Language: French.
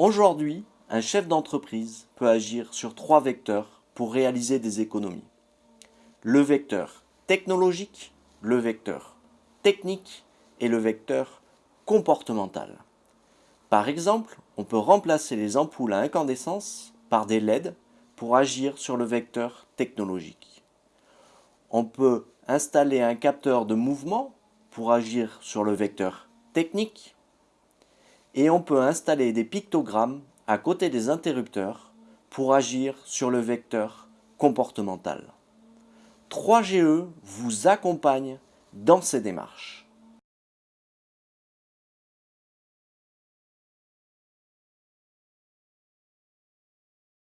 Aujourd'hui, un chef d'entreprise peut agir sur trois vecteurs pour réaliser des économies. Le vecteur technologique, le vecteur technique et le vecteur comportemental. Par exemple, on peut remplacer les ampoules à incandescence par des LED pour agir sur le vecteur technologique. On peut installer un capteur de mouvement pour agir sur le vecteur technique. Et on peut installer des pictogrammes à côté des interrupteurs pour agir sur le vecteur comportemental. 3GE vous accompagne dans ces démarches.